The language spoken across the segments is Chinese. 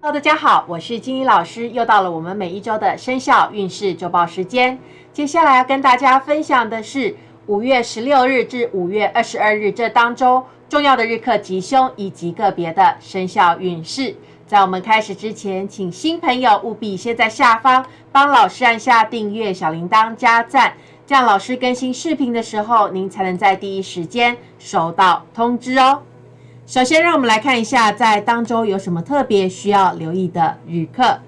Hello，大家好，我是金怡老师，又到了我们每一周的生肖运势周报时间。接下来要跟大家分享的是五月十六日至五月二十二日这当中重要的日课吉凶以及个别的生肖运势。在我们开始之前，请新朋友务必先在下方帮老师按下订阅、小铃铛、加赞，这样老师更新视频的时候，您才能在第一时间收到通知哦。首先，让我们来看一下在当周有什么特别需要留意的旅客。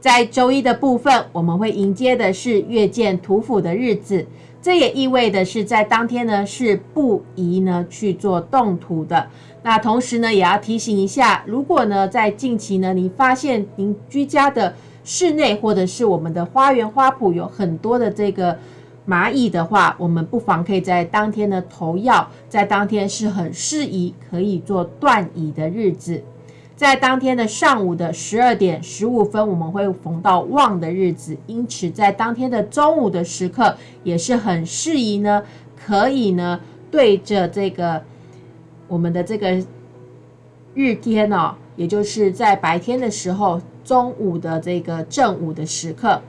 在周一的部分，我们会迎接的是月见土府的日子，这也意味的是在当天呢是不宜呢去做动土的。那同时呢，也要提醒一下，如果呢在近期呢，你发现您居家的室内或者是我们的花园花圃有很多的这个蚂蚁的话，我们不妨可以在当天呢投药，在当天是很适宜可以做断蚁的日子。在当天的上午的十二点十五分，我们会逢到旺的日子，因此在当天的中午的时刻也是很适宜呢，可以呢对着这个。我们的这个日天哦，也就是在白天的时候，中午的这个正午的时刻，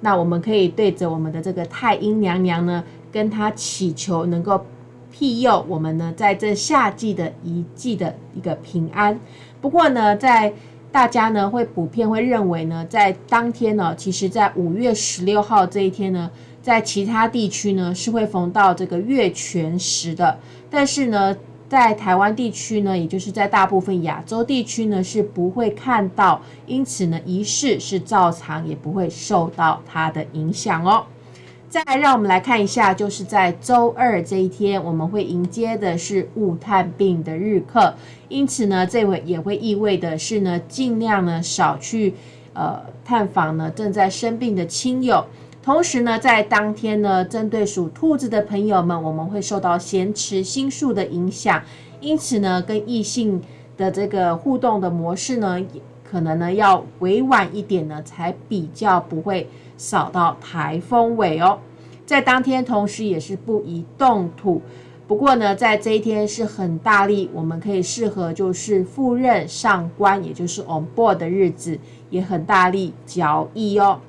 那我们可以对着我们的这个太阴娘娘呢，跟她祈求能够庇佑我们呢，在这夏季的一季的一个平安。不过呢，在大家呢会普遍会认为呢，在当天呢，其实在五月十六号这一天呢，在其他地区呢是会逢到这个月全食的，但是呢。在台湾地区呢，也就是在大部分亚洲地区呢，是不会看到，因此呢，仪式是照常，也不会受到它的影响哦。再来，让我们来看一下，就是在周二这一天，我们会迎接的是物探病的日课，因此呢，这位也会意味的是呢，尽量呢少去呃探访呢正在生病的亲友。同时呢，在当天呢，针对属兔子的朋友们，我们会受到咸池星宿的影响，因此呢，跟异性的这个互动的模式呢，可能呢要委婉一点呢，才比较不会扫到台风尾哦。在当天，同时也是不宜动土。不过呢，在这一天是很大力，我们可以适合就是赴任上官，也就是 on board 的日子，也很大力交易哦。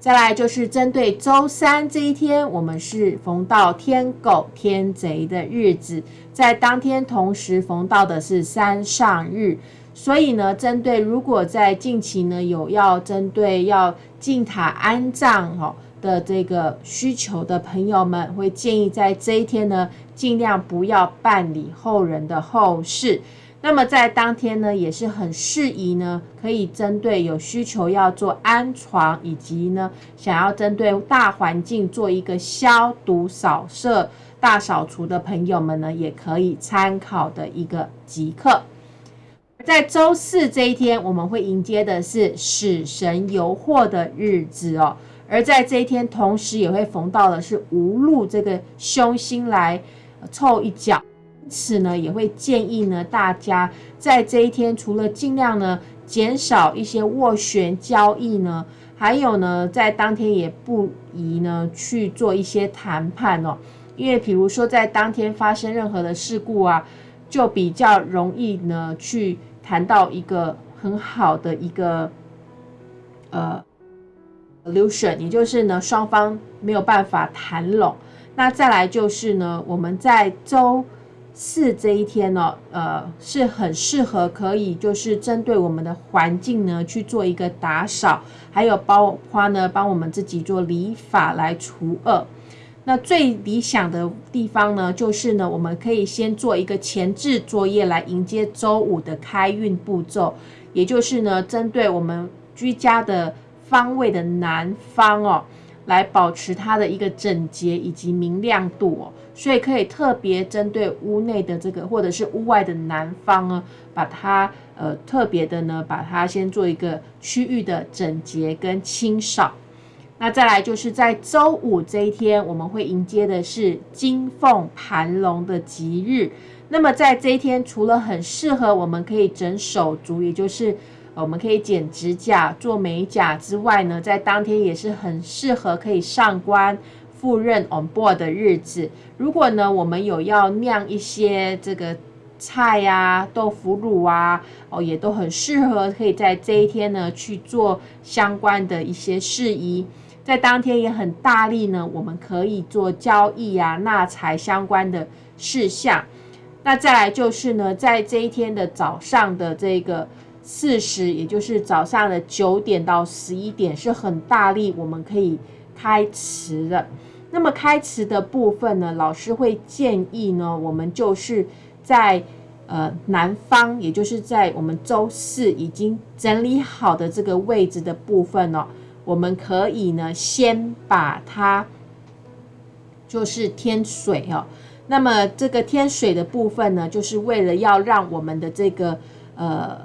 再来就是针对周三这一天，我们是逢到天狗天贼的日子，在当天同时逢到的是三上日，所以呢，针对如果在近期呢有要针对要进塔安葬哦的这个需求的朋友们，会建议在这一天呢，尽量不要办理后人的后事。那么在当天呢，也是很适宜呢，可以针对有需求要做安床，以及呢想要针对大环境做一个消毒扫射、大扫除的朋友们呢，也可以参考的一个即刻。在周四这一天，我们会迎接的是死神游惑的日子哦，而在这一天同时也会逢到的是无路这个凶星来凑一脚。此呢，也会建议呢，大家在这一天，除了尽量呢减少一些斡旋交易呢，还有呢，在当天也不宜呢去做一些谈判哦，因为比如说在当天发生任何的事故啊，就比较容易呢去谈到一个很好的一个呃 solution，也就是呢双方没有办法谈拢。那再来就是呢，我们在周。四这一天呢，呃，是很适合可以就是针对我们的环境呢去做一个打扫，还有包括呢帮我们自己做理法来除恶。那最理想的地方呢，就是呢我们可以先做一个前置作业来迎接周五的开运步骤，也就是呢针对我们居家的方位的南方哦。来保持它的一个整洁以及明亮度哦，所以可以特别针对屋内的这个或者是屋外的南方呢，把它呃特别的呢，把它先做一个区域的整洁跟清扫。那再来就是在周五这一天，我们会迎接的是金凤盘龙的吉日。那么在这一天，除了很适合我们可以整手足，也就是我们可以剪指甲、做美甲之外呢，在当天也是很适合可以上官赴任 on board 的日子。如果呢，我们有要酿一些这个菜呀、豆腐乳啊，哦，也都很适合可以在这一天呢去做相关的一些事宜。在当天也很大力呢，我们可以做交易啊、纳财相关的事项。那再来就是呢，在这一天的早上的这个四时，也就是早上的九点到十一点，是很大力我们可以开池的。那么开池的部分呢，老师会建议呢，我们就是在呃南方，也就是在我们周四已经整理好的这个位置的部分呢。我们可以呢，先把它就是添水哦。那么这个添水的部分呢，就是为了要让我们的这个呃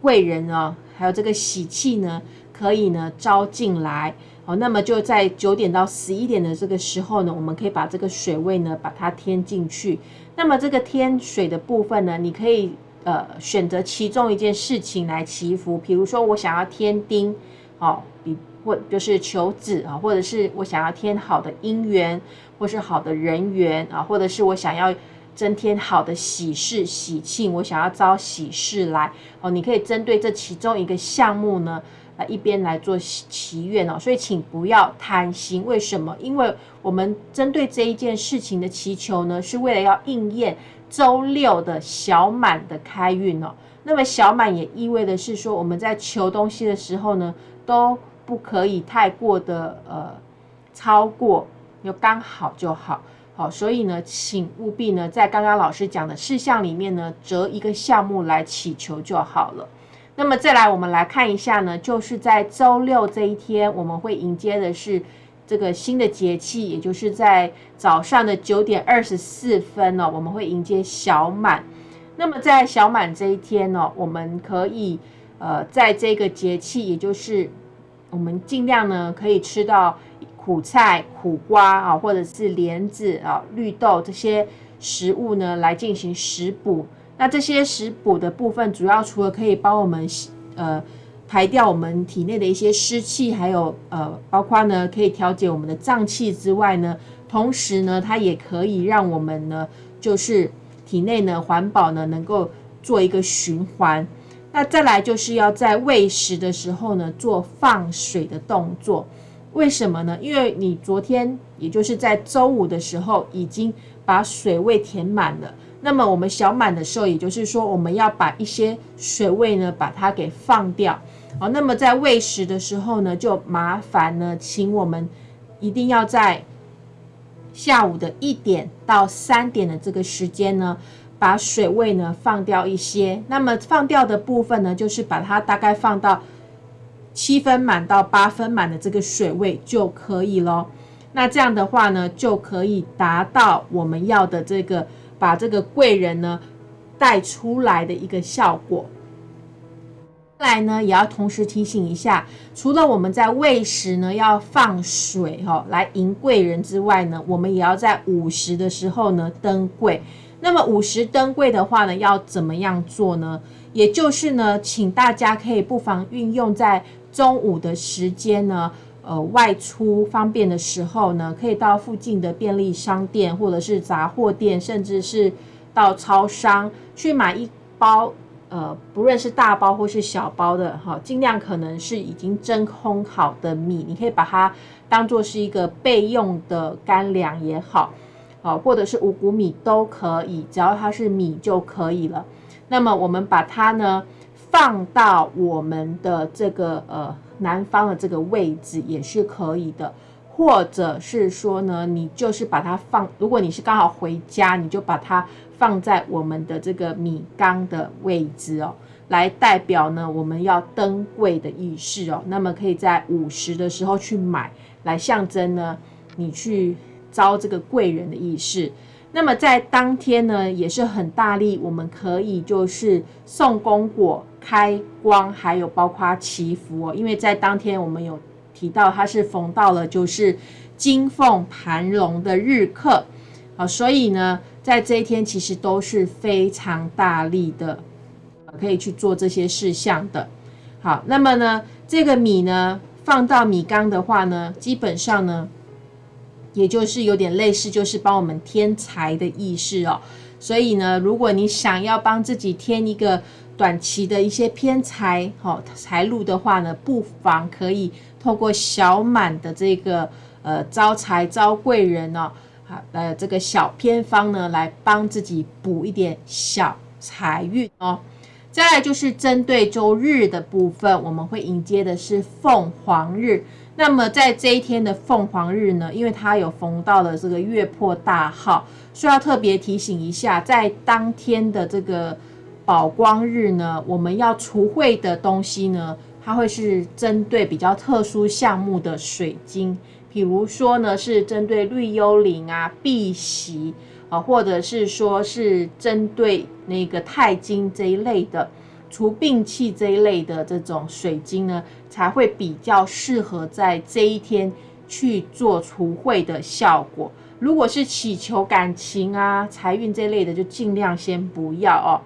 贵人哦，还有这个喜气呢，可以呢招进来那么就在九点到十一点的这个时候呢，我们可以把这个水位呢把它添进去。那么这个添水的部分呢，你可以呃选择其中一件事情来祈福，比如说我想要添丁。哦，比或就是求子啊，或者是我想要添好的姻缘，或是好的人缘啊，或者是我想要增添好的喜事喜庆，我想要招喜事来哦。你可以针对这其中一个项目呢，一边来做祈愿哦。所以请不要贪心，为什么？因为我们针对这一件事情的祈求呢，是为了要应验周六的小满的开运哦。那么小满也意味的是说，我们在求东西的时候呢。都不可以太过的呃超过，就刚好就好，好，所以呢，请务必呢在刚刚老师讲的事项里面呢择一个项目来祈求就好了。那么再来，我们来看一下呢，就是在周六这一天，我们会迎接的是这个新的节气，也就是在早上的九点二十四分呢，我们会迎接小满。那么在小满这一天呢，我们可以呃在这个节气，也就是我们尽量呢可以吃到苦菜、苦瓜啊，或者是莲子啊、绿豆这些食物呢，来进行食补。那这些食补的部分，主要除了可以帮我们呃排掉我们体内的一些湿气，还有呃包括呢可以调节我们的脏器之外呢，同时呢它也可以让我们呢就是体内呢环保呢能够做一个循环。那再来就是要在喂食的时候呢，做放水的动作。为什么呢？因为你昨天，也就是在周五的时候，已经把水位填满了。那么我们小满的时候，也就是说，我们要把一些水位呢，把它给放掉。好，那么在喂食的时候呢，就麻烦呢，请我们一定要在下午的一点到三点的这个时间呢。把水位呢放掉一些，那么放掉的部分呢，就是把它大概放到七分满到八分满的这个水位就可以咯。那这样的话呢，就可以达到我们要的这个把这个贵人呢带出来的一个效果。来呢，也要同时提醒一下，除了我们在喂食呢要放水哈来迎贵人之外呢，我们也要在午时的时候呢登柜。那么午时登柜的话呢，要怎么样做呢？也就是呢，请大家可以不妨运用在中午的时间呢，呃，外出方便的时候呢，可以到附近的便利商店或者是杂货店，甚至是到超商去买一包，呃，不论是大包或是小包的哈，尽量可能是已经真空好的米，你可以把它当做是一个备用的干粮也好。好，或者是五谷米都可以，只要它是米就可以了。那么我们把它呢放到我们的这个呃南方的这个位置也是可以的，或者是说呢，你就是把它放，如果你是刚好回家，你就把它放在我们的这个米缸的位置哦，来代表呢我们要登柜的仪式哦。那么可以在午时的时候去买，来象征呢你去。招这个贵人的意识，那么在当天呢，也是很大力，我们可以就是送功果、开光，还有包括祈福哦。因为在当天我们有提到，它是逢到了就是金凤盘龙的日课，好，所以呢，在这一天其实都是非常大力的，可以去做这些事项的。好，那么呢，这个米呢放到米缸的话呢，基本上呢。也就是有点类似，就是帮我们添财的意识哦。所以呢，如果你想要帮自己添一个短期的一些偏财好财路的话呢，不妨可以透过小满的这个呃招财招贵人哦，好呃这个小偏方呢，来帮自己补一点小财运哦。再来就是针对周日的部分，我们会迎接的是凤凰日。那么在这一天的凤凰日呢，因为它有逢到了这个月破大号，需要特别提醒一下，在当天的这个宝光日呢，我们要除秽的东西呢，它会是针对比较特殊项目的水晶，比如说呢是针对绿幽灵啊、碧玺啊，或者是说是针对那个钛金这一类的。除病气这一类的这种水晶呢，才会比较适合在这一天去做除秽的效果。如果是祈求感情啊、财运这类的，就尽量先不要哦。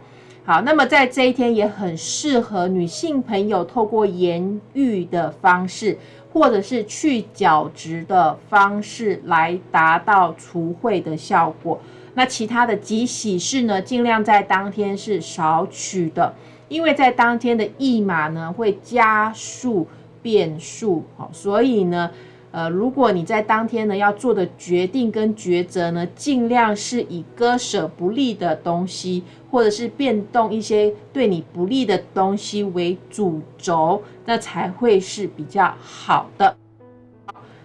好，那么在这一天也很适合女性朋友透过盐浴的方式，或者是去角质的方式来达到除秽的效果。那其他的吉喜事呢，尽量在当天是少取的。因为在当天的驿马呢会加速变数，好，所以呢，呃，如果你在当天呢要做的决定跟抉择呢，尽量是以割舍不利的东西，或者是变动一些对你不利的东西为主轴，那才会是比较好的。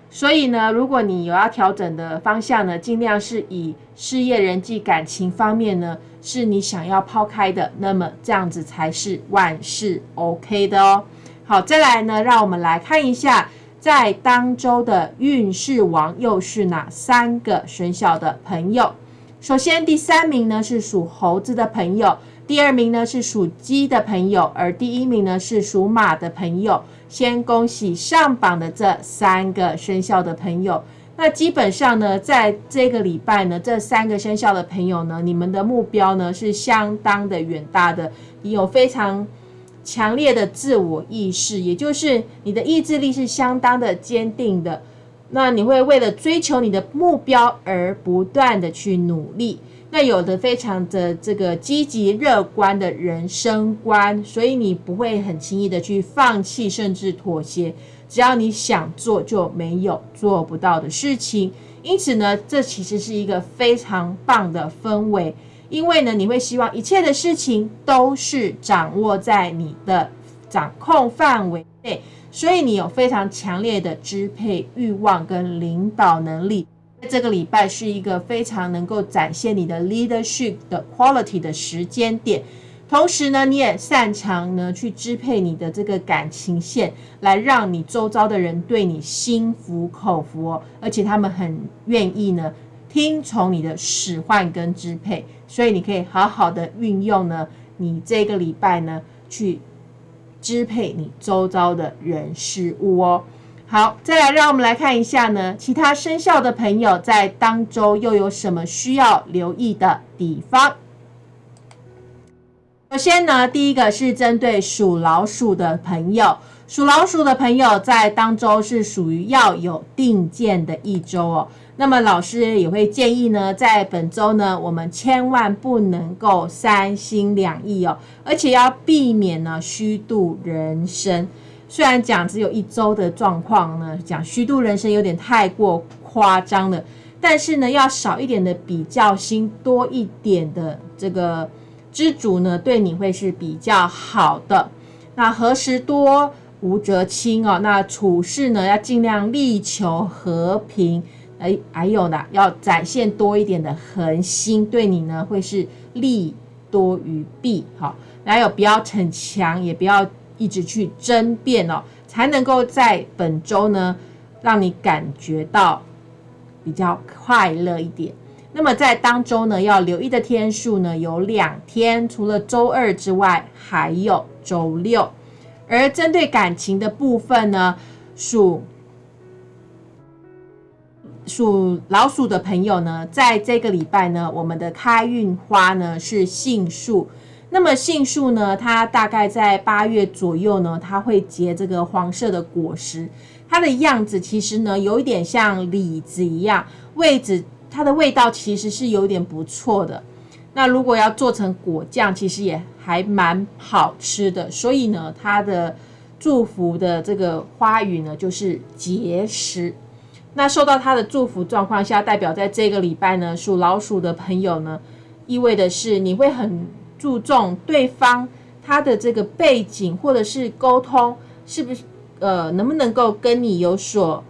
所以呢，如果你有要调整的方向呢，尽量是以事业、人际、感情方面呢。是你想要抛开的，那么这样子才是万事 OK 的哦。好，再来呢，让我们来看一下，在当周的运势王又是哪三个生肖的朋友。首先，第三名呢是属猴子的朋友，第二名呢是属鸡的朋友，而第一名呢是属马的朋友。先恭喜上榜的这三个生肖的朋友。那基本上呢，在这个礼拜呢，这三个生肖的朋友呢，你们的目标呢是相当的远大的，有非常强烈的自我意识，也就是你的意志力是相当的坚定的。那你会为了追求你的目标而不断的去努力。那有的非常的这个积极乐观的人生观，所以你不会很轻易的去放弃，甚至妥协。只要你想做，就没有做不到的事情。因此呢，这其实是一个非常棒的氛围，因为呢，你会希望一切的事情都是掌握在你的掌控范围内，所以你有非常强烈的支配欲望跟领导能力。这个礼拜是一个非常能够展现你的 leadership 的 quality 的时间点。同时呢，你也擅长呢去支配你的这个感情线，来让你周遭的人对你心服口服，而且他们很愿意呢听从你的使唤跟支配，所以你可以好好的运用呢你这个礼拜呢去支配你周遭的人事物哦。好，再来让我们来看一下呢，其他生肖的朋友在当周又有什么需要留意的地方。首先呢，第一个是针对属老鼠的朋友，属老鼠的朋友在当周是属于要有定见的一周哦。那么老师也会建议呢，在本周呢，我们千万不能够三心两意哦，而且要避免呢虚度人生。虽然讲只有一周的状况呢，讲虚度人生有点太过夸张了，但是呢，要少一点的比较心，多一点的这个。知足呢，对你会是比较好的。那何时多无则轻哦。那处事呢，要尽量力求和平。哎，还有呢，要展现多一点的恒心，对你呢会是利多于弊。好，还有不要逞强，也不要一直去争辩哦，才能够在本周呢，让你感觉到比较快乐一点。那么在当周呢，要留意的天数呢有两天，除了周二之外，还有周六。而针对感情的部分呢，属属老鼠的朋友呢，在这个礼拜呢，我们的开运花呢是杏树。那么杏树呢，它大概在八月左右呢，它会结这个黄色的果实，它的样子其实呢，有一点像李子一样，位置。它的味道其实是有点不错的。那如果要做成果酱，其实也还蛮好吃的。所以呢，它的祝福的这个花语呢，就是结实。那受到他的祝福状况下，代表在这个礼拜呢，属老鼠的朋友呢，意味的是你会很注重对方他的这个背景，或者是沟通是不是呃能不能够跟你有所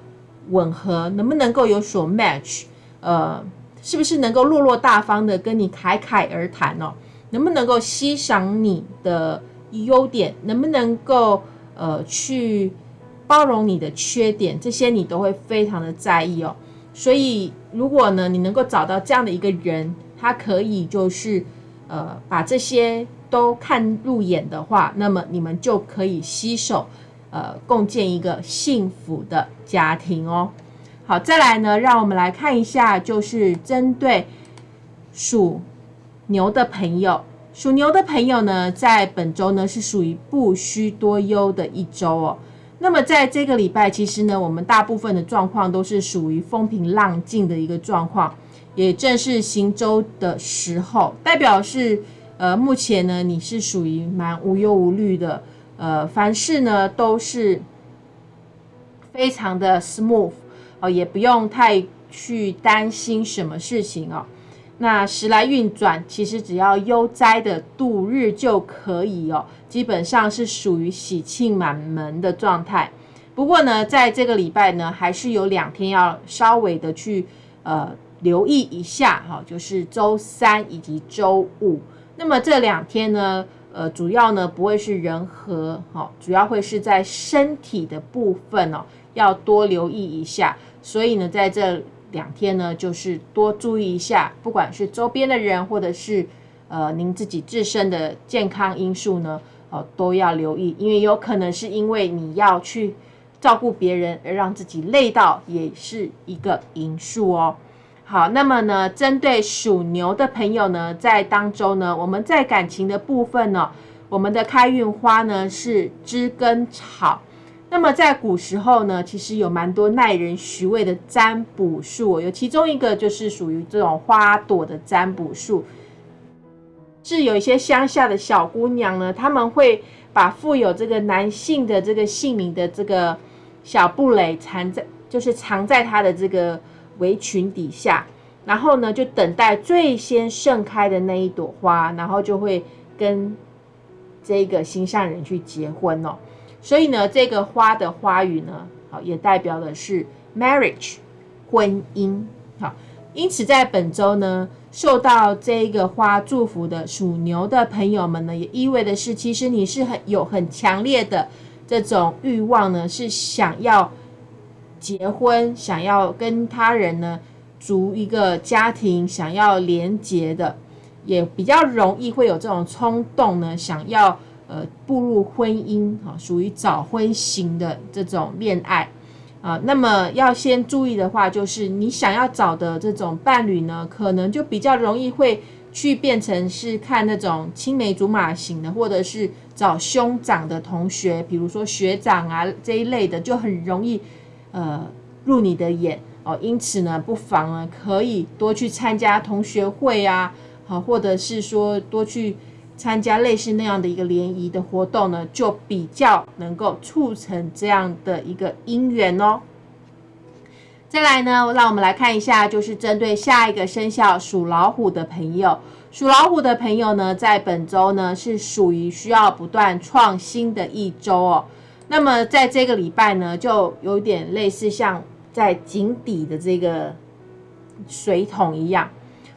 吻合，能不能够有所 match，呃，是不是能够落落大方的跟你侃侃而谈哦，能不能够欣赏你的优点，能不能够呃去。包容你的缺点，这些你都会非常的在意哦。所以，如果呢，你能够找到这样的一个人，他可以就是呃把这些都看入眼的话，那么你们就可以携手呃共建一个幸福的家庭哦。好，再来呢，让我们来看一下，就是针对属牛的朋友，属牛的朋友呢，在本周呢是属于不需多忧的一周哦。那么在这个礼拜，其实呢，我们大部分的状况都是属于风平浪静的一个状况，也正是行舟的时候，代表是呃，目前呢，你是属于蛮无忧无虑的，呃，凡事呢都是非常的 smooth 哦，也不用太去担心什么事情哦。那时来运转，其实只要悠哉的度日就可以哦，基本上是属于喜庆满门的状态。不过呢，在这个礼拜呢，还是有两天要稍微的去呃留意一下哈，就是周三以及周五。那么这两天呢，呃，主要呢不会是人和哈，主要会是在身体的部分哦，要多留意一下。所以呢，在这。两天呢，就是多注意一下，不管是周边的人，或者是呃您自己自身的健康因素呢，哦都要留意，因为有可能是因为你要去照顾别人而让自己累到，也是一个因素哦。好，那么呢，针对属牛的朋友呢，在当中呢，我们在感情的部分呢，我们的开运花呢是知根草。那么在古时候呢，其实有蛮多耐人寻味的占卜术，有其中一个就是属于这种花朵的占卜术，是有一些乡下的小姑娘呢，他们会把富有这个男性的这个姓名的这个小布蕾藏在，就是藏在他的这个围裙底下，然后呢，就等待最先盛开的那一朵花，然后就会跟这个心上人去结婚哦。所以呢，这个花的花语呢，好，也代表的是 marriage，婚姻。好，因此在本周呢，受到这个花祝福的属牛的朋友们呢，也意味的是，其实你是很有很强烈的这种欲望呢，是想要结婚，想要跟他人呢组一个家庭，想要连结的，也比较容易会有这种冲动呢，想要。呃，步入婚姻哈，属于早婚型的这种恋爱啊。那么要先注意的话，就是你想要找的这种伴侣呢，可能就比较容易会去变成是看那种青梅竹马型的，或者是找兄长的同学，比如说学长啊这一类的，就很容易呃入你的眼哦。因此呢，不妨呢可以多去参加同学会啊，好，或者是说多去。参加类似那样的一个联谊的活动呢，就比较能够促成这样的一个姻缘哦。再来呢，让我们来看一下，就是针对下一个生肖属老虎的朋友，属老虎的朋友呢，在本周呢是属于需要不断创新的一周哦。那么在这个礼拜呢，就有点类似像在井底的这个水桶一样，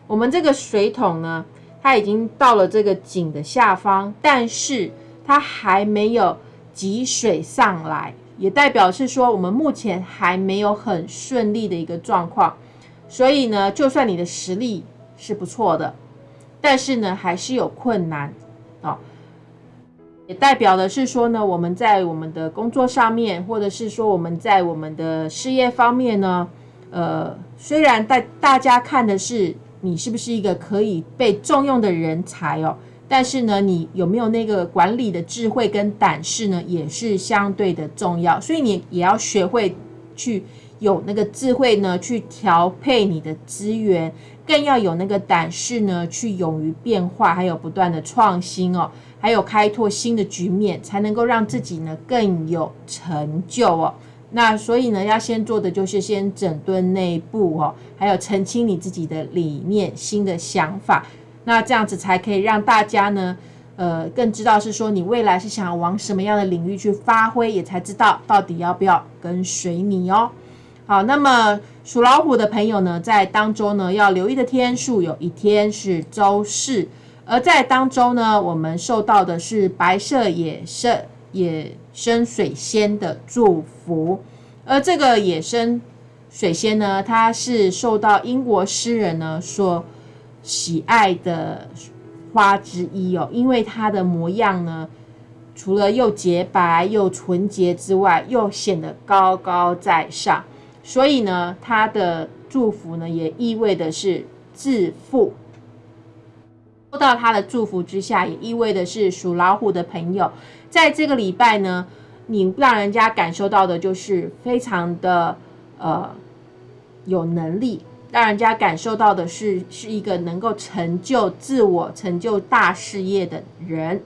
我们这个水桶呢。它已经到了这个井的下方，但是它还没有积水上来，也代表是说我们目前还没有很顺利的一个状况。所以呢，就算你的实力是不错的，但是呢，还是有困难啊。也代表的是说呢，我们在我们的工作上面，或者是说我们在我们的事业方面呢，呃，虽然大大家看的是。你是不是一个可以被重用的人才哦？但是呢，你有没有那个管理的智慧跟胆识呢？也是相对的重要。所以你也要学会去有那个智慧呢，去调配你的资源，更要有那个胆识呢，去勇于变化，还有不断的创新哦，还有开拓新的局面，才能够让自己呢更有成就哦。那所以呢，要先做的就是先整顿内部哦，还有澄清你自己的理念、新的想法。那这样子才可以让大家呢，呃，更知道是说你未来是想要往什么样的领域去发挥，也才知道到底要不要跟随你哦。好，那么属老虎的朋友呢，在当中呢要留意的天数，有一天是周四，而在当中呢，我们受到的是白色野生野生水仙的祝福，而这个野生水仙呢，它是受到英国诗人呢所喜爱的花之一哦，因为它的模样呢，除了又洁白又纯洁之外，又显得高高在上，所以呢，它的祝福呢，也意味的是致富。受到他的祝福之下，也意味的是属老虎的朋友，在这个礼拜呢，你让人家感受到的就是非常的呃有能力，让人家感受到的是是一个能够成就自我、成就大事业的人。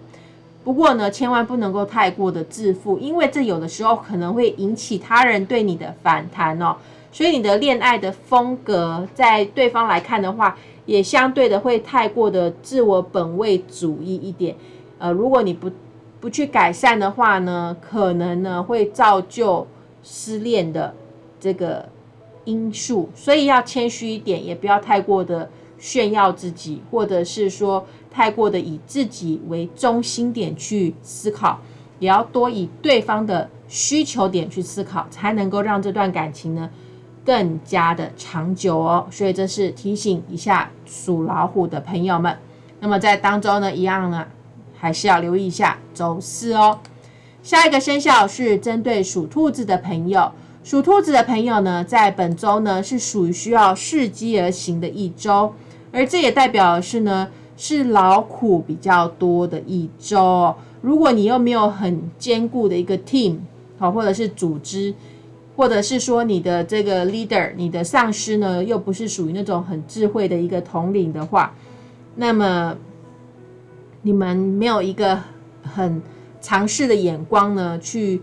不过呢，千万不能够太过的自负，因为这有的时候可能会引起他人对你的反弹哦。所以你的恋爱的风格，在对方来看的话，也相对的会太过的自我本位主义一点，呃，如果你不不去改善的话呢，可能呢会造就失恋的这个因素，所以要谦虚一点，也不要太过的炫耀自己，或者是说太过的以自己为中心点去思考，也要多以对方的需求点去思考，才能够让这段感情呢。更加的长久哦，所以这是提醒一下属老虎的朋友们。那么在当中呢，一样呢，还是要留意一下周四哦。下一个生肖是针对属兔子的朋友，属兔子的朋友呢，在本周呢是属于需要伺机而行的一周，而这也代表的是呢，是劳苦比较多的一周。如果你又没有很坚固的一个 team 好，或者是组织。或者是说你的这个 leader，你的上司呢，又不是属于那种很智慧的一个统领的话，那么你们没有一个很尝试的眼光呢，去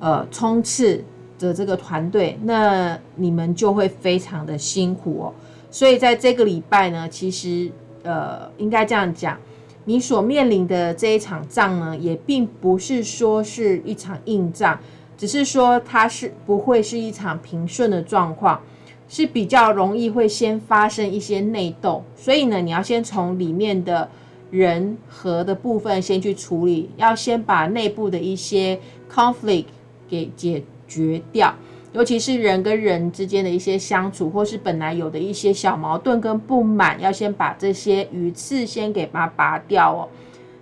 呃冲刺的这个团队，那你们就会非常的辛苦哦。所以在这个礼拜呢，其实呃应该这样讲，你所面临的这一场仗呢，也并不是说是一场硬仗。只是说它是不会是一场平顺的状况，是比较容易会先发生一些内斗，所以呢，你要先从里面的人和的部分先去处理，要先把内部的一些 conflict 给解决掉，尤其是人跟人之间的一些相处，或是本来有的一些小矛盾跟不满，要先把这些鱼刺先给它拔掉哦。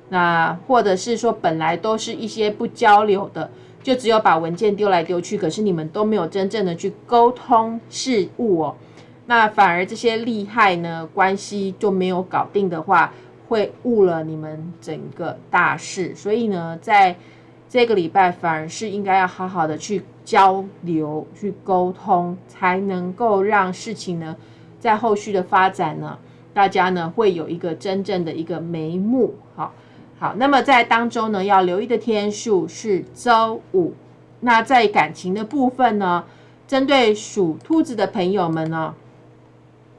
那或者是说本来都是一些不交流的。就只有把文件丢来丢去，可是你们都没有真正的去沟通事物哦，那反而这些利害呢关系就没有搞定的话，会误了你们整个大事。所以呢，在这个礼拜反而是应该要好好的去交流、去沟通，才能够让事情呢在后续的发展呢，大家呢会有一个真正的一个眉目。好。好，那么在当中呢，要留意的天数是周五。那在感情的部分呢，针对属兔子的朋友们呢，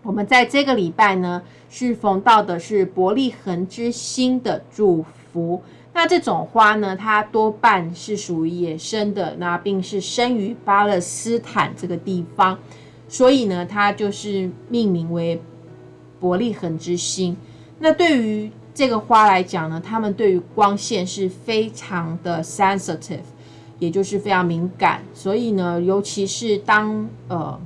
我们在这个礼拜呢，是逢到的是伯利恒之星的祝福。那这种花呢，它多半是属于野生的，那并是生于巴勒斯坦这个地方，所以呢，它就是命名为伯利恒之星。那对于这个花来讲呢，它们对于光线是非常的 sensitive，也就是非常敏感。所以呢，尤其是当呃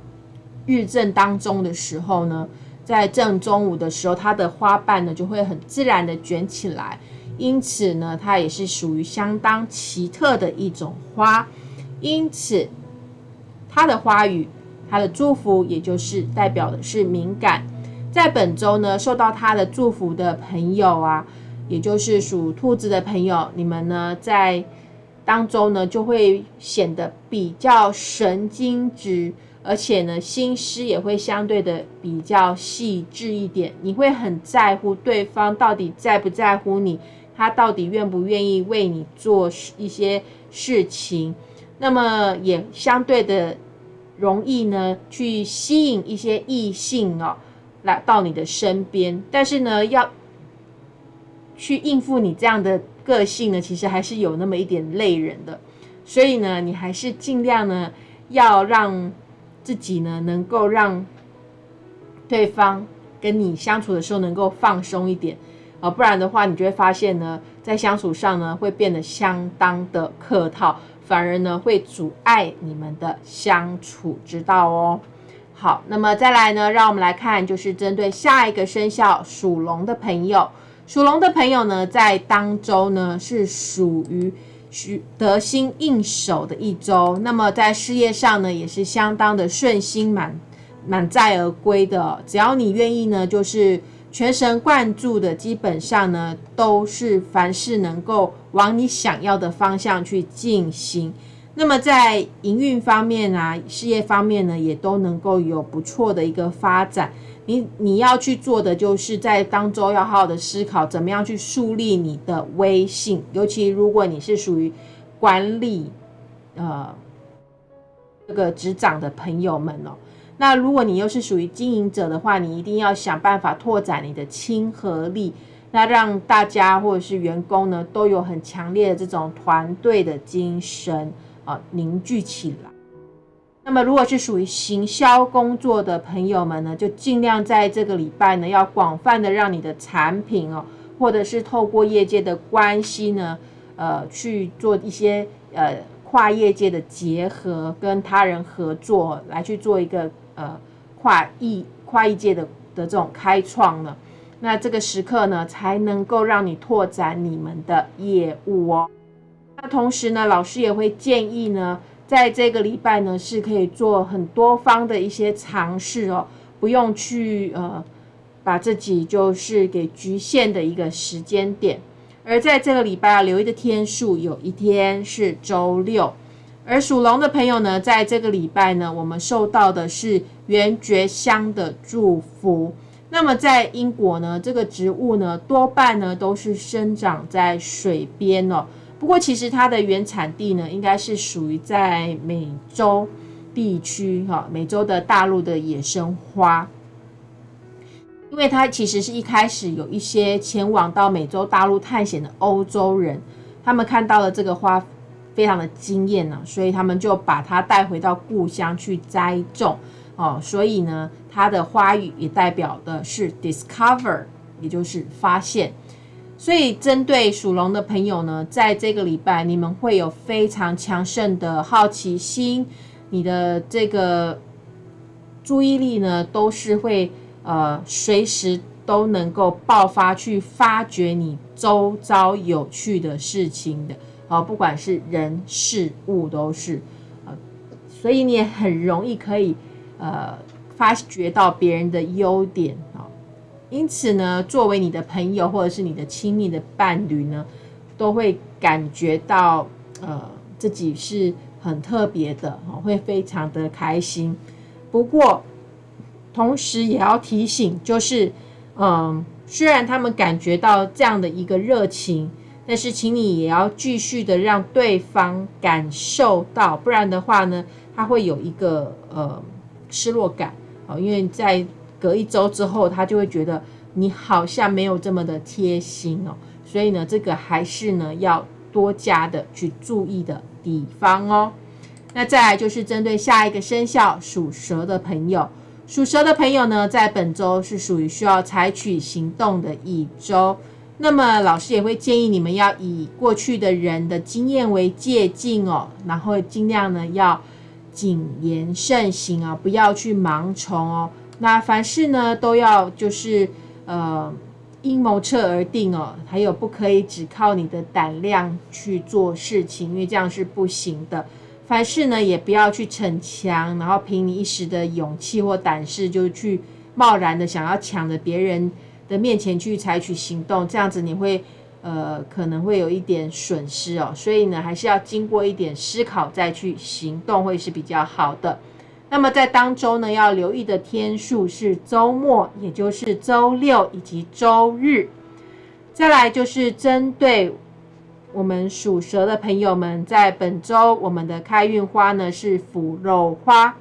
日正当中的时候呢，在正中午的时候，它的花瓣呢就会很自然的卷起来。因此呢，它也是属于相当奇特的一种花。因此，它的花语，它的祝福，也就是代表的是敏感。在本周呢，受到他的祝福的朋友啊，也就是属兔子的朋友，你们呢在当中呢就会显得比较神经质，而且呢，心思也会相对的比较细致一点。你会很在乎对方到底在不在乎你，他到底愿不愿意为你做一些事情，那么也相对的容易呢去吸引一些异性哦来到你的身边。但是呢，要去应付你这样的个性呢，其实还是有那么一点累人的。所以呢，你还是尽量呢要让。自己呢，能够让对方跟你相处的时候能够放松一点啊，不然的话，你就会发现呢，在相处上呢会变得相当的客套，反而呢会阻碍你们的相处之道哦。好，那么再来呢，让我们来看，就是针对下一个生肖属龙的朋友，属龙的朋友呢，在当周呢是属于。需得心应手的一周，那么在事业上呢，也是相当的顺心满满载而归的。只要你愿意呢，就是全神贯注的，基本上呢，都是凡事能够往你想要的方向去进行。那么在营运方面啊，事业方面呢，也都能够有不错的一个发展。你你要去做的，就是在当中要好好的思考，怎么样去树立你的威信。尤其如果你是属于管理，呃，这个执掌的朋友们哦，那如果你又是属于经营者的话，你一定要想办法拓展你的亲和力，那让大家或者是员工呢，都有很强烈的这种团队的精神啊，凝聚起来。那么，如果是属于行销工作的朋友们呢，就尽量在这个礼拜呢，要广泛的让你的产品哦，或者是透过业界的关系呢，呃，去做一些呃跨业界的结合，跟他人合作，来去做一个呃跨异跨异界的的这种开创呢。那这个时刻呢，才能够让你拓展你们的业务哦。同时呢，老师也会建议呢。在这个礼拜呢，是可以做很多方的一些尝试哦，不用去呃把自己就是给局限的一个时间点。而在这个礼拜啊，留意的天数有一天是周六。而属龙的朋友呢，在这个礼拜呢，我们受到的是圆觉香的祝福。那么在英国呢，这个植物呢，多半呢都是生长在水边哦。不过，其实它的原产地呢，应该是属于在美洲地区，哈，美洲的大陆的野生花。因为它其实是一开始有一些前往到美洲大陆探险的欧洲人，他们看到了这个花非常的惊艳呢，所以他们就把它带回到故乡去栽种，哦，所以呢，它的花语也代表的是 discover，也就是发现。所以，针对属龙的朋友呢，在这个礼拜，你们会有非常强盛的好奇心，你的这个注意力呢，都是会呃随时都能够爆发去发掘你周遭有趣的事情的，啊，不管是人事物都是，呃，所以你也很容易可以呃发掘到别人的优点啊。因此呢，作为你的朋友或者是你的亲密的伴侣呢，都会感觉到呃自己是很特别的，会非常的开心。不过，同时也要提醒，就是嗯，虽然他们感觉到这样的一个热情，但是请你也要继续的让对方感受到，不然的话呢，他会有一个呃失落感啊，因为在。隔一周之后，他就会觉得你好像没有这么的贴心哦，所以呢，这个还是呢要多加的去注意的地方哦。那再来就是针对下一个生肖属蛇的朋友，属蛇的朋友呢，在本周是属于需要采取行动的一周。那么老师也会建议你们要以过去的人的经验为借鉴哦，然后尽量呢要谨言慎行啊，不要去盲从哦。那凡事呢都要就是呃阴谋策而定哦，还有不可以只靠你的胆量去做事情，因为这样是不行的。凡事呢也不要去逞强，然后凭你一时的勇气或胆识就去贸然的想要抢着别人的面前去采取行动，这样子你会呃可能会有一点损失哦。所以呢还是要经过一点思考再去行动会是比较好的。那么在当周呢，要留意的天数是周末，也就是周六以及周日。再来就是针对我们属蛇的朋友们，在本周我们的开运花呢是腐肉花，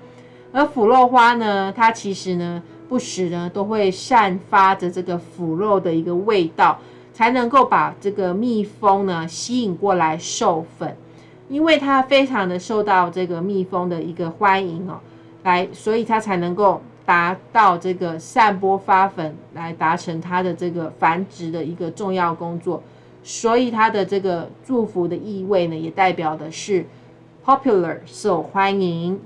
而腐肉花呢，它其实呢不时呢都会散发着这个腐肉的一个味道，才能够把这个蜜蜂呢吸引过来授粉，因为它非常的受到这个蜜蜂的一个欢迎哦。来，所以它才能够达到这个散播发粉，来达成它的这个繁殖的一个重要工作。所以它的这个祝福的意味呢，也代表的是 popular 受欢迎。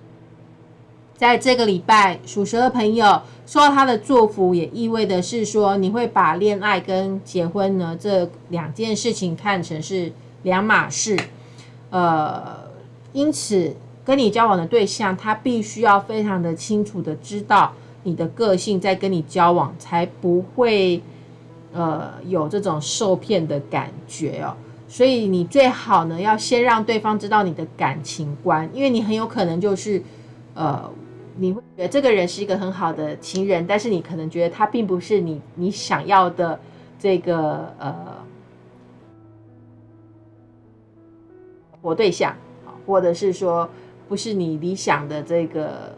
在这个礼拜，属蛇的朋友受到他的祝福，也意味的是说，你会把恋爱跟结婚呢这两件事情看成是两码事。呃，因此。跟你交往的对象，他必须要非常的清楚的知道你的个性，在跟你交往才不会呃有这种受骗的感觉哦。所以你最好呢，要先让对方知道你的感情观，因为你很有可能就是呃，你会觉得这个人是一个很好的情人，但是你可能觉得他并不是你你想要的这个呃活对象或者是说。不是你理想的这个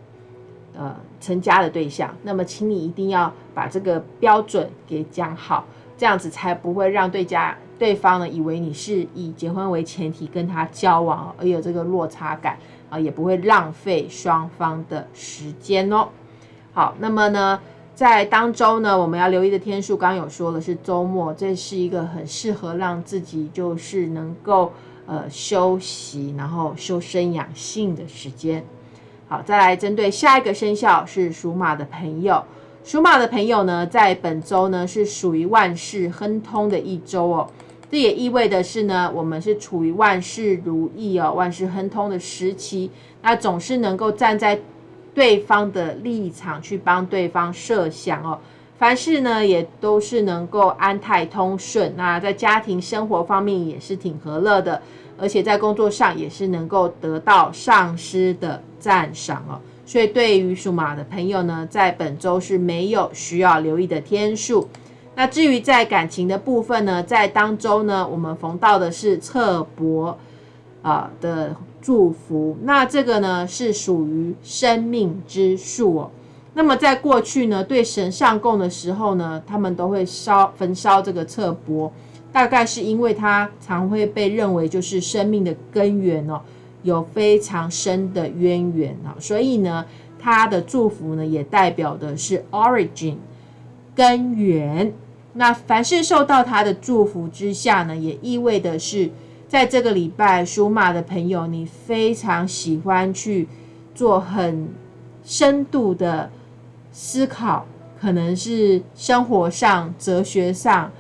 呃成家的对象，那么请你一定要把这个标准给讲好，这样子才不会让对家对方呢以为你是以结婚为前提跟他交往，而有这个落差感啊，也不会浪费双方的时间哦。好，那么呢，在当周呢，我们要留意的天数，刚刚有说了是周末，这是一个很适合让自己就是能够。呃，休息，然后修身养性的时间。好，再来针对下一个生肖是属马的朋友。属马的朋友呢，在本周呢是属于万事亨通的一周哦。这也意味的是呢，我们是处于万事如意哦，万事亨通的时期。那总是能够站在对方的立场去帮对方设想哦。凡事呢，也都是能够安泰通顺。那在家庭生活方面也是挺和乐的，而且在工作上也是能够得到上司的赞赏哦。所以对于属马的朋友呢，在本周是没有需要留意的天数。那至于在感情的部分呢，在当周呢，我们逢到的是侧伯啊的祝福。那这个呢，是属于生命之树哦。那么在过去呢，对神上供的时候呢，他们都会烧焚烧这个侧钵，大概是因为它常会被认为就是生命的根源哦，有非常深的渊源啊，所以呢，它的祝福呢也代表的是 origin 根源。那凡是受到它的祝福之下呢，也意味的是，在这个礼拜属马的朋友，你非常喜欢去做很深度的。思考可能是生活上、哲学上、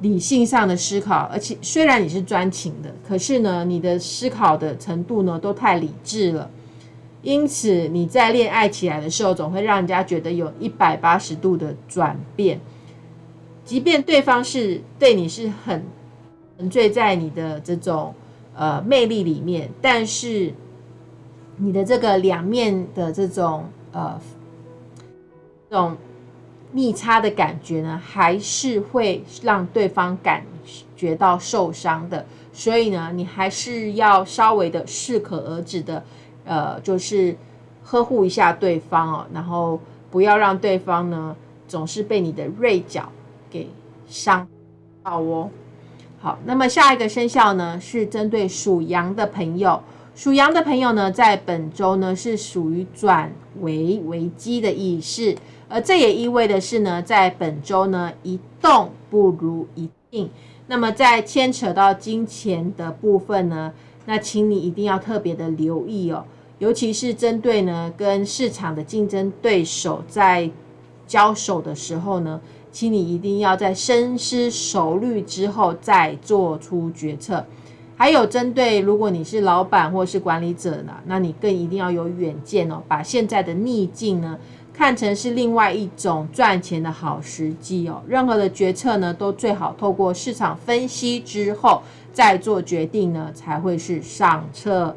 理性上的思考，而且虽然你是专情的，可是呢，你的思考的程度呢都太理智了，因此你在恋爱起来的时候，总会让人家觉得有一百八十度的转变。即便对方是对你是很沉醉在你的这种呃魅力里面，但是你的这个两面的这种呃。这种逆差的感觉呢，还是会让对方感觉到受伤的。所以呢，你还是要稍微的适可而止的，呃，就是呵护一下对方哦，然后不要让对方呢总是被你的锐角给伤到哦。好，那么下一个生肖呢是针对属羊的朋友，属羊的朋友呢在本周呢是属于转危为机的意思。而这也意味的是呢，在本周呢，一动不如一静。那么在牵扯到金钱的部分呢，那请你一定要特别的留意哦，尤其是针对呢跟市场的竞争对手在交手的时候呢，请你一定要在深思熟虑之后再做出决策。还有针对如果你是老板或是管理者呢，那你更一定要有远见哦，把现在的逆境呢。看成是另外一种赚钱的好时机哦。任何的决策呢，都最好透过市场分析之后再做决定呢，才会是上策。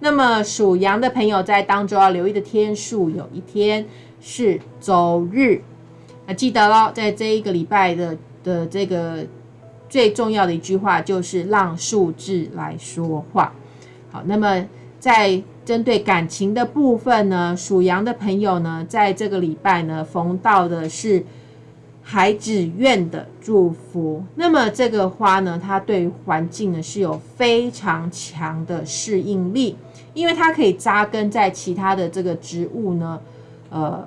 那么属羊的朋友在当中要留意的天数，有一天是周日。那记得喽，在这一个礼拜的的这个最重要的一句话就是让数字来说话。好，那么在针对感情的部分呢，属羊的朋友呢，在这个礼拜呢，逢到的是。孩子愿的祝福，那么这个花呢，它对环境呢是有非常强的适应力，因为它可以扎根在其他的这个植物呢，呃，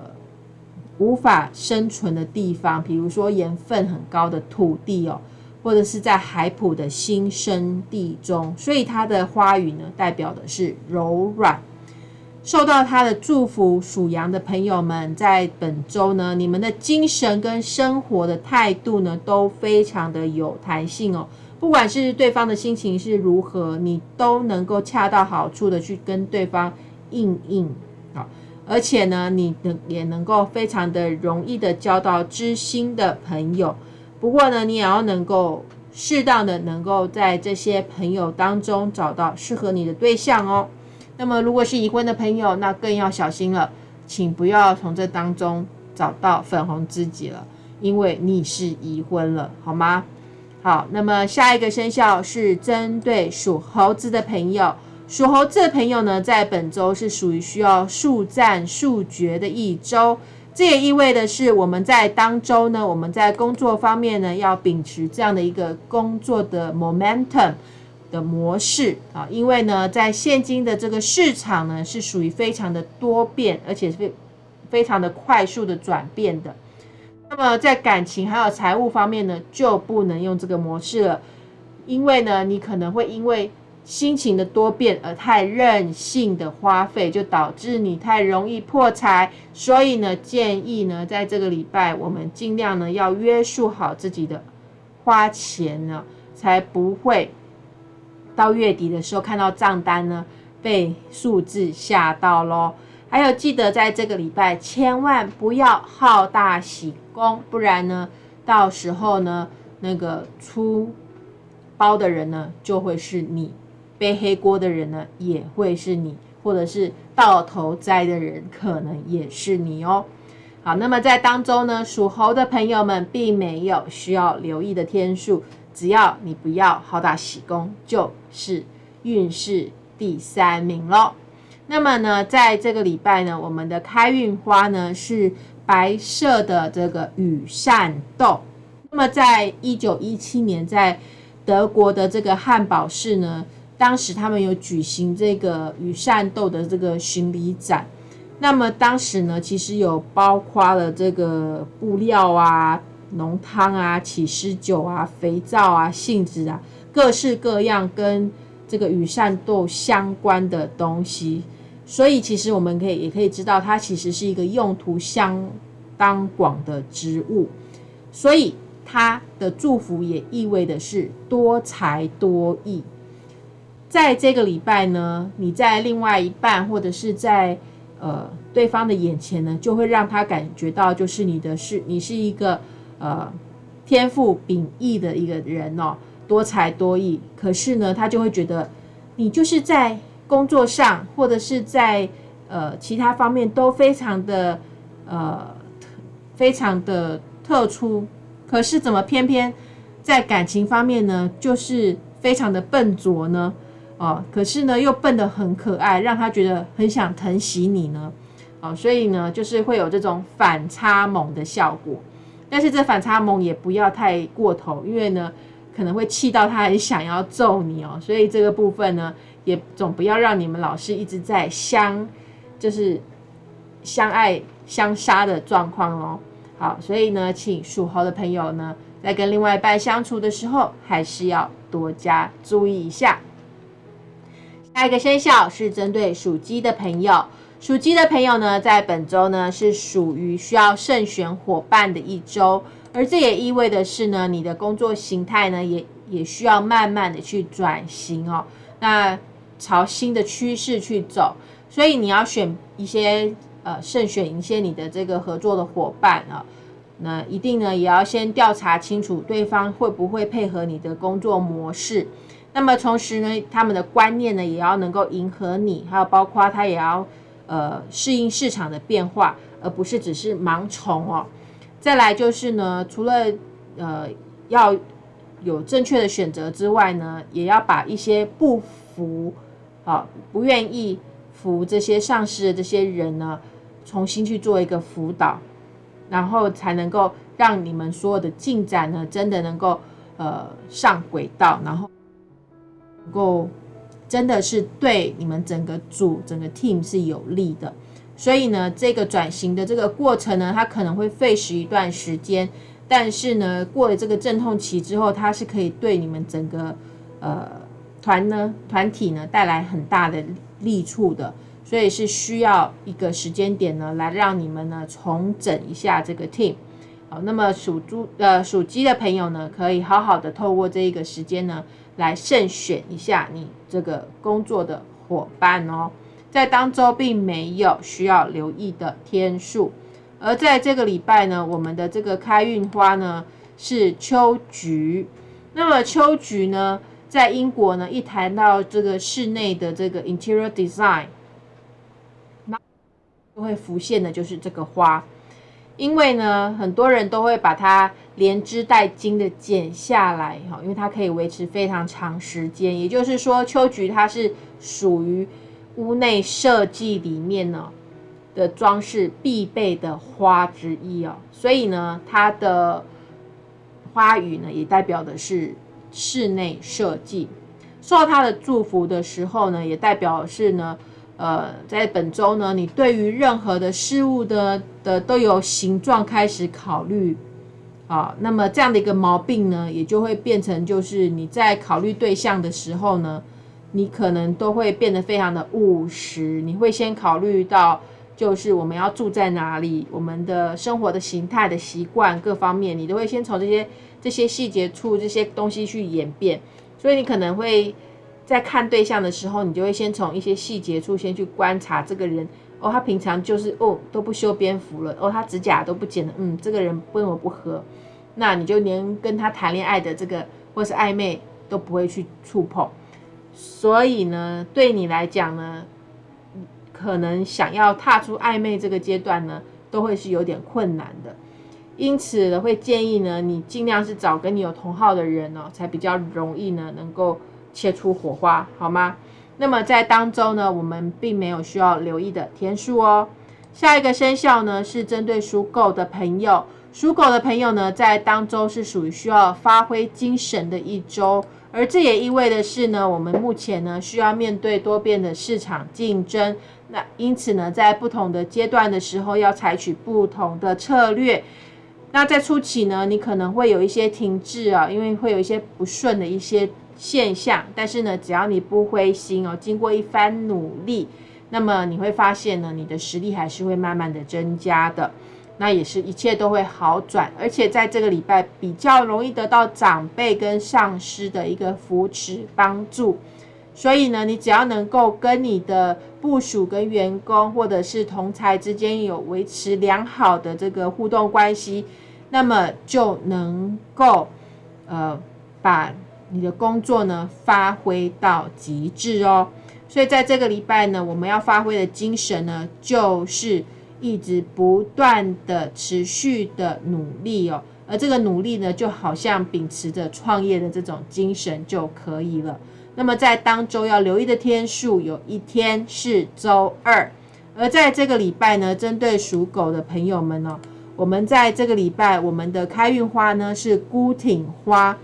无法生存的地方，比如说盐分很高的土地哦，或者是在海普的新生地中，所以它的花语呢，代表的是柔软。受到他的祝福，属羊的朋友们，在本周呢，你们的精神跟生活的态度呢，都非常的有弹性哦。不管是对方的心情是如何，你都能够恰到好处的去跟对方应应啊。而且呢，你能也能够非常的容易的交到知心的朋友。不过呢，你也要能够适当的能够在这些朋友当中找到适合你的对象哦。那么，如果是已婚的朋友，那更要小心了，请不要从这当中找到粉红知己了，因为你是已婚了，好吗？好，那么下一个生肖是针对属猴子的朋友，属猴子的朋友呢，在本周是属于需要速战速决的一周，这也意味的是我们在当周呢，我们在工作方面呢，要秉持这样的一个工作的 momentum。的模式啊，因为呢，在现今的这个市场呢，是属于非常的多变，而且是非常的快速的转变的。那么在感情还有财务方面呢，就不能用这个模式了，因为呢，你可能会因为心情的多变而太任性的花费，就导致你太容易破财。所以呢，建议呢，在这个礼拜，我们尽量呢要约束好自己的花钱呢，才不会。到月底的时候，看到账单呢，被数字吓到喽。还有，记得在这个礼拜千万不要好大喜功，不然呢，到时候呢，那个出包的人呢，就会是你；背黑锅的人呢，也会是你；或者是到头栽的人，可能也是你哦。好，那么在当中呢，属猴的朋友们并没有需要留意的天数。只要你不要好大喜功，就是运势第三名喽。那么呢，在这个礼拜呢，我们的开运花呢是白色的这个羽扇豆。那么在一九一七年，在德国的这个汉堡市呢，当时他们有举行这个羽扇豆的这个巡礼展。那么当时呢，其实有包括了这个布料啊。浓汤啊、起司酒啊、肥皂啊、杏子啊，各式各样跟这个羽扇豆相关的东西，所以其实我们可以也可以知道，它其实是一个用途相当广的植物，所以它的祝福也意味的是多才多艺。在这个礼拜呢，你在另外一半或者是在呃对方的眼前呢，就会让他感觉到，就是你的是你是一个。呃，天赋秉异的一个人哦，多才多艺。可是呢，他就会觉得你就是在工作上或者是在呃其他方面都非常的呃非常的特殊。可是怎么偏偏在感情方面呢，就是非常的笨拙呢？哦，可是呢又笨得很可爱，让他觉得很想疼惜你呢。哦，所以呢，就是会有这种反差萌的效果。但是这反差萌也不要太过头，因为呢，可能会气到他很想要揍你哦。所以这个部分呢，也总不要让你们老师一直在相，就是相爱相杀的状况哦。好，所以呢，请属猴的朋友呢，在跟另外一半相处的时候，还是要多加注意一下。下一个生肖是针对属鸡的朋友。属鸡的朋友呢，在本周呢是属于需要慎选伙伴的一周，而这也意味的是呢，你的工作形态呢也也需要慢慢的去转型哦，那朝新的趋势去走，所以你要选一些呃慎选一些你的这个合作的伙伴啊，那一定呢也要先调查清楚对方会不会配合你的工作模式。那么同时呢，他们的观念呢也要能够迎合你，还有包括他也要呃适应市场的变化，而不是只是盲从哦。再来就是呢，除了呃要有正确的选择之外呢，也要把一些不服啊不愿意服这些上司的这些人呢，重新去做一个辅导，然后才能够。让你们所有的进展呢，真的能够呃上轨道，然后够真的是对你们整个组、整个 team 是有利的。所以呢，这个转型的这个过程呢，它可能会费时一段时间，但是呢，过了这个阵痛期之后，它是可以对你们整个呃团呢、团体呢带来很大的利处的。所以是需要一个时间点呢，来让你们呢重整一下这个 team。好，那么属猪呃属鸡的朋友呢，可以好好的透过这一个时间呢，来慎选一下你这个工作的伙伴哦。在当周并没有需要留意的天数，而在这个礼拜呢，我们的这个开运花呢是秋菊。那么秋菊呢，在英国呢，一谈到这个室内的这个 interior design，那就会浮现的就是这个花。因为呢，很多人都会把它连枝带茎的剪下来，哈，因为它可以维持非常长时间。也就是说，秋菊它是属于屋内设计里面呢的装饰必备的花之一哦。所以呢，它的花语呢也代表的是室内设计。受到它的祝福的时候呢，也代表是呢。呃，在本周呢，你对于任何的事物的的都有形状开始考虑啊，那么这样的一个毛病呢，也就会变成就是你在考虑对象的时候呢，你可能都会变得非常的务实，你会先考虑到就是我们要住在哪里，我们的生活的形态的习惯各方面，你都会先从这些这些细节处这些东西去演变，所以你可能会。在看对象的时候，你就会先从一些细节处先去观察这个人哦，他平常就是哦都不修边幅了哦，他指甲都不剪了，嗯，这个人跟我不合，那你就连跟他谈恋爱的这个或是暧昧都不会去触碰，所以呢，对你来讲呢，可能想要踏出暧昧这个阶段呢，都会是有点困难的，因此呢，会建议呢，你尽量是找跟你有同号的人哦，才比较容易呢，能够。切出火花好吗？那么在当周呢，我们并没有需要留意的天数哦。下一个生肖呢是针对属狗的朋友，属狗的朋友呢在当周是属于需要发挥精神的一周，而这也意味的是呢，我们目前呢需要面对多变的市场竞争，那因此呢，在不同的阶段的时候要采取不同的策略。那在初期呢，你可能会有一些停滞啊，因为会有一些不顺的一些。现象，但是呢，只要你不灰心哦，经过一番努力，那么你会发现呢，你的实力还是会慢慢的增加的，那也是一切都会好转，而且在这个礼拜比较容易得到长辈跟上司的一个扶持帮助，所以呢，你只要能够跟你的部属跟员工或者是同才之间有维持良好的这个互动关系，那么就能够呃把。你的工作呢，发挥到极致哦。所以在这个礼拜呢，我们要发挥的精神呢，就是一直不断的、持续的努力哦。而这个努力呢，就好像秉持着创业的这种精神就可以了。那么在当周要留意的天数，有一天是周二。而在这个礼拜呢，针对属狗的朋友们呢，我们在这个礼拜，我们的开运花呢是孤挺花。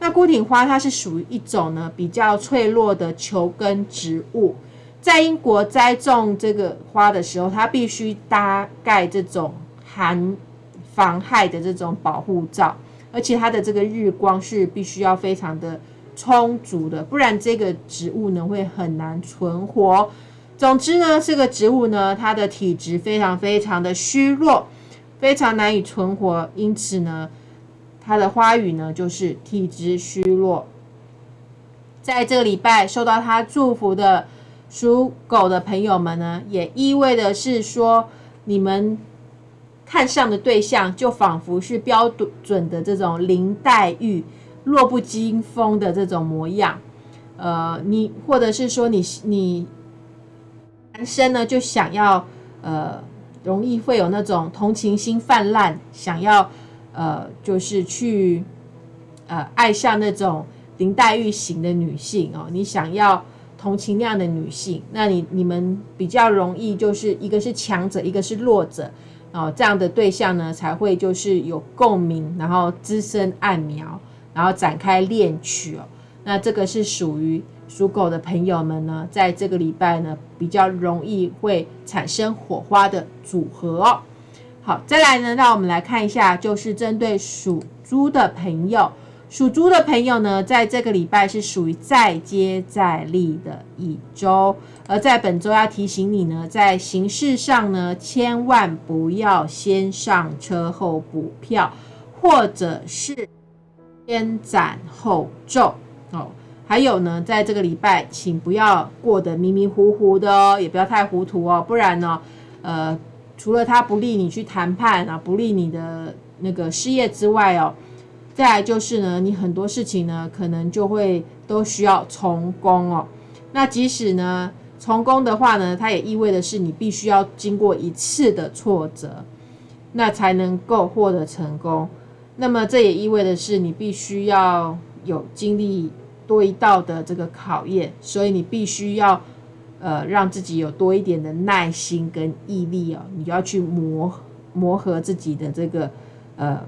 那孤挺花它是属于一种呢比较脆弱的球根植物，在英国栽种这个花的时候，它必须搭盖这种含防害的这种保护罩，而且它的这个日光是必须要非常的充足的，不然这个植物呢会很难存活。总之呢，这个植物呢它的体质非常非常的虚弱，非常难以存活，因此呢。他的花语呢，就是体质虚弱。在这个礼拜受到他祝福的属狗的朋友们呢，也意味的是说，你们看上的对象就仿佛是标准的这种林黛玉、弱不禁风的这种模样。呃，你或者是说你你男生呢就想要呃，容易会有那种同情心泛滥，想要呃，就是去呃爱上那种林黛玉型的女性哦，你想要。同情那样的女性，那你你们比较容易就是一个是强者，一个是弱者，哦，这样的对象呢才会就是有共鸣，然后滋生暗苗，然后展开恋曲哦。那这个是属于属狗的朋友们呢，在这个礼拜呢比较容易会产生火花的组合哦。好，再来呢，让我们来看一下，就是针对属猪的朋友。属猪的朋友呢，在这个礼拜是属于再接再厉的一周，而在本周要提醒你呢，在行事上呢，千万不要先上车后补票，或者是先斩后奏哦。还有呢，在这个礼拜，请不要过得迷迷糊糊的哦，也不要太糊涂哦，不然呢，呃，除了他不利你去谈判啊，不利你的那个事业之外哦。再来就是呢，你很多事情呢，可能就会都需要从工哦。那即使呢从工的话呢，它也意味的是你必须要经过一次的挫折，那才能够获得成功。那么这也意味的是你必须要有经历多一道的这个考验，所以你必须要呃让自己有多一点的耐心跟毅力哦，你要去磨磨合自己的这个呃。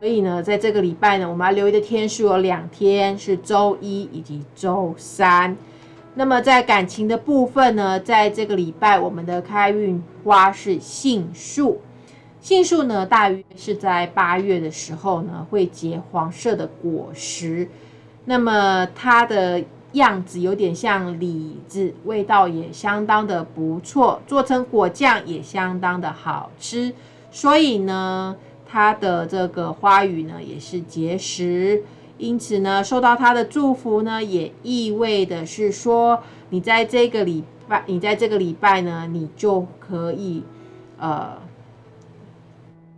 所以呢，在这个礼拜呢，我们要留意的天数有两天，是周一以及周三。那么在感情的部分呢，在这个礼拜，我们的开运花是杏树。杏树呢，大约是在八月的时候呢，会结黄色的果实。那么它的样子有点像李子，味道也相当的不错，做成果酱也相当的好吃。所以呢。它的这个花语呢，也是结实，因此呢，受到它的祝福呢，也意味的是说，你在这个礼拜，你在这个礼拜呢，你就可以呃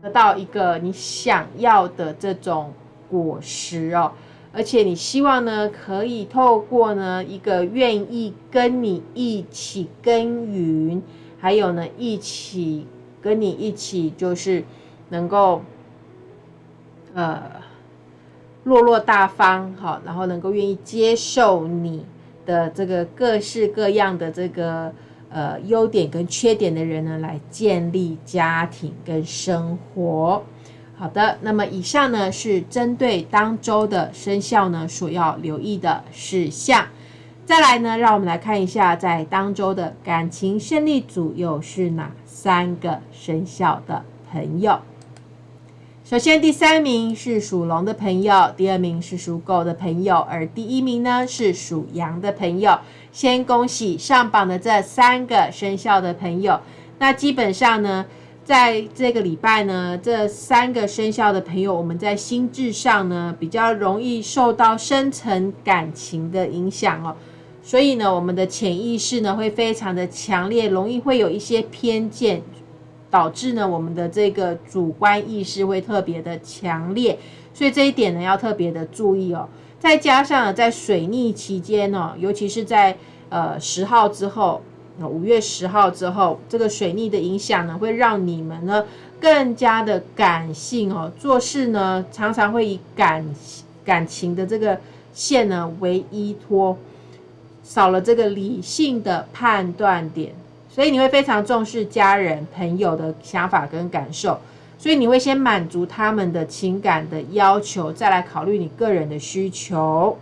得到一个你想要的这种果实哦，而且你希望呢，可以透过呢一个愿意跟你一起耕耘，还有呢一起跟你一起就是。能够，呃，落落大方，好，然后能够愿意接受你的这个各式各样的这个呃优点跟缺点的人呢，来建立家庭跟生活。好的，那么以上呢是针对当周的生肖呢所要留意的事项。再来呢，让我们来看一下在当周的感情胜利组又是哪三个生肖的朋友。首先，第三名是属龙的朋友，第二名是属狗的朋友，而第一名呢是属羊的朋友。先恭喜上榜的这三个生肖的朋友。那基本上呢，在这个礼拜呢，这三个生肖的朋友，我们在心智上呢比较容易受到深层感情的影响哦。所以呢，我们的潜意识呢会非常的强烈，容易会有一些偏见。导致呢，我们的这个主观意识会特别的强烈，所以这一点呢要特别的注意哦。再加上在水逆期间呢，尤其是在呃十号之后，五月十号之后，这个水逆的影响呢，会让你们呢更加的感性哦，做事呢常常会以感感情的这个线呢为依托，少了这个理性的判断点。所以你会非常重视家人朋友的想法跟感受，所以你会先满足他们的情感的要求，再来考虑你个人的需求。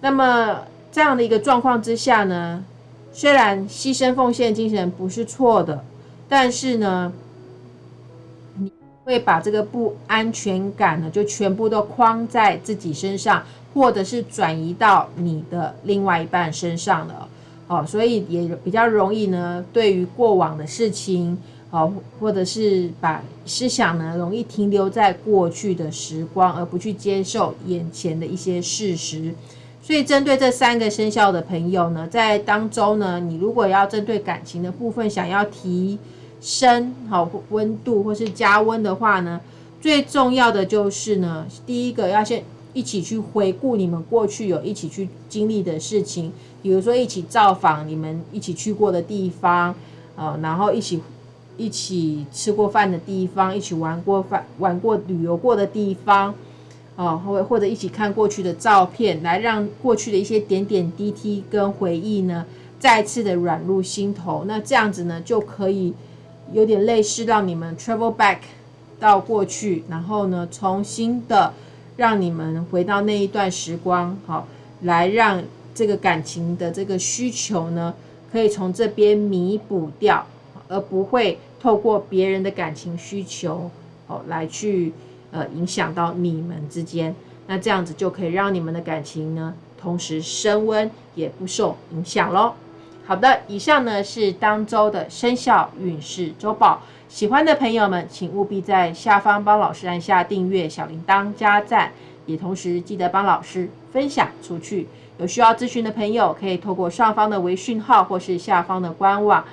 那么这样的一个状况之下呢，虽然牺牲奉献精神不是错的，但是呢，你会把这个不安全感呢，就全部都框在自己身上，或者是转移到你的另外一半身上了。哦，所以也比较容易呢，对于过往的事情，哦，或者是把思想呢，容易停留在过去的时光，而不去接受眼前的一些事实。所以，针对这三个生肖的朋友呢，在当中呢，你如果要针对感情的部分想要提升好温度或是加温的话呢，最重要的就是呢，第一个要先一起去回顾你们过去有一起去经历的事情，比如说一起造访你们一起去过的地方，呃，然后一起一起吃过饭的地方，一起玩过饭玩过旅游过的地方，哦，或或者一起看过去的照片，来让过去的一些点点滴滴跟回忆呢，再次的软入心头。那这样子呢，就可以有点类似让你们 travel back 到过去，然后呢，重新的。让你们回到那一段时光，好，来让这个感情的这个需求呢，可以从这边弥补掉，而不会透过别人的感情需求，哦，来去呃影响到你们之间。那这样子就可以让你们的感情呢，同时升温，也不受影响喽。好的，以上呢是当周的生肖运势周报。喜欢的朋友们，请务必在下方帮老师按下订阅、小铃铛、加赞，也同时记得帮老师分享出去。有需要咨询的朋友，可以透过上方的微讯号或是下方的官网，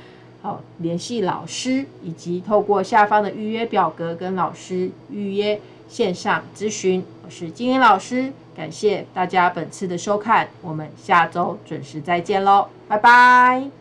好联系老师，以及透过下方的预约表格跟老师预约线上咨询。我是金英老师，感谢大家本次的收看，我们下周准时再见喽，拜拜。